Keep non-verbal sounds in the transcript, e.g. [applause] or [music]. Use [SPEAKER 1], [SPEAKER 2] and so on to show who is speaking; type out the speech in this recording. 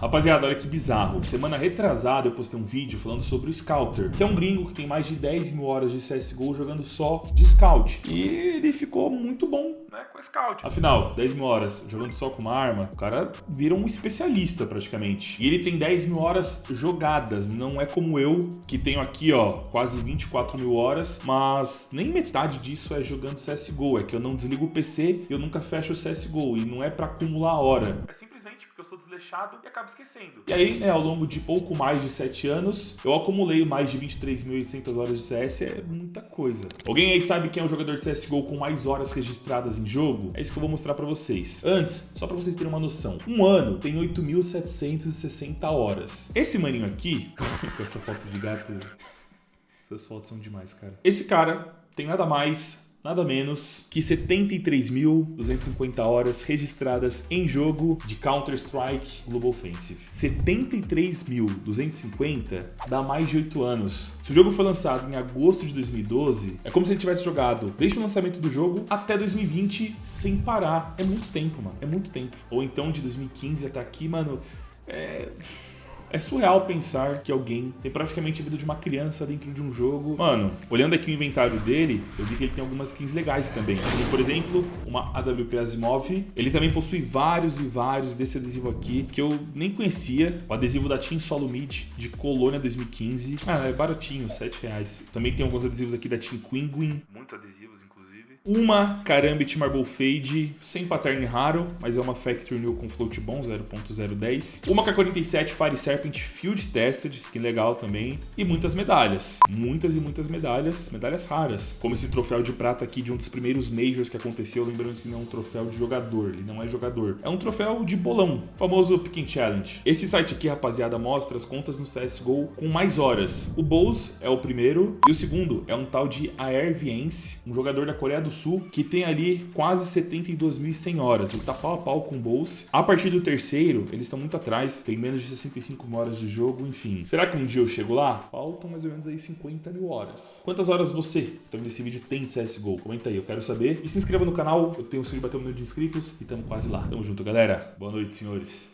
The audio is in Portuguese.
[SPEAKER 1] Rapaziada, olha que bizarro. Semana retrasada eu postei um vídeo falando sobre o Scouter, que é um gringo que tem mais de 10 mil horas de CSGO jogando só de Scout. E ele ficou muito bom, né, com Scout. Afinal, 10 mil horas jogando só com uma arma, o cara vira um especialista praticamente. E ele tem 10 mil horas jogadas, não é como eu, que tenho aqui, ó, quase 24 mil horas, mas nem metade disso é jogando CSGO. É que eu não desligo o PC, eu nunca fecho o CSGO, e não é pra acumular hora. É simplesmente desleixado e acabo esquecendo. E aí, né, ao longo de pouco mais de 7 anos, eu acumulei mais de 23.800 horas de CS, é muita coisa. Alguém aí sabe quem é o jogador de CSGO com mais horas registradas em jogo? É isso que eu vou mostrar pra vocês. Antes, só pra vocês terem uma noção, um ano tem 8.760 horas. Esse maninho aqui, [laughs] com essa foto de gato, [laughs] essas fotos são demais, cara. Esse cara tem nada mais nada menos que 73.250 horas registradas em jogo de Counter-Strike Global Offensive. 73.250 dá mais de 8 anos. Se o jogo foi lançado em agosto de 2012, é como se ele tivesse jogado desde o lançamento do jogo até 2020 sem parar. É muito tempo, mano. É muito tempo. Ou então de 2015 até aqui, mano. É é surreal pensar que alguém tem praticamente a vida de uma criança dentro de um jogo. Mano, olhando aqui o inventário dele, eu vi que ele tem algumas skins legais também. Por exemplo, uma AWP Asimov. Ele também possui vários e vários desse adesivo aqui, que eu nem conhecia. O adesivo da Team Solo Mid, de Colônia 2015. Ah, é baratinho, 7 reais. Também tem alguns adesivos aqui da Team Quinguin. Muitos adesivos, uma Karambit Marble Fade, sem pattern raro, mas é uma Factory New com float bom, 0.010. Uma K47 Fire Serpent Field Tested, skin legal também. E muitas medalhas. Muitas e muitas medalhas, medalhas raras. Como esse troféu de prata aqui de um dos primeiros Majors que aconteceu, lembrando que não é um troféu de jogador, ele não é jogador. É um troféu de bolão, famoso Picking Challenge. Esse site aqui, rapaziada, mostra as contas no CSGO com mais horas. O Bose é o primeiro e o segundo é um tal de Air Vience, um jogador da Coreia do Sul, que tem ali quase 72.100 horas. Ele tá pau a pau com o Bolse. A partir do terceiro, eles estão muito atrás, tem menos de 65 horas de jogo, enfim. Será que um dia eu chego lá? Faltam mais ou menos aí 50 mil horas. Quantas horas você, tá vendo esse vídeo, tem de CSGO? Comenta aí, eu quero saber. E se inscreva no canal, eu tenho o sonho de bater um milhão de inscritos e tamo quase lá. Tamo junto, galera. Boa noite, senhores.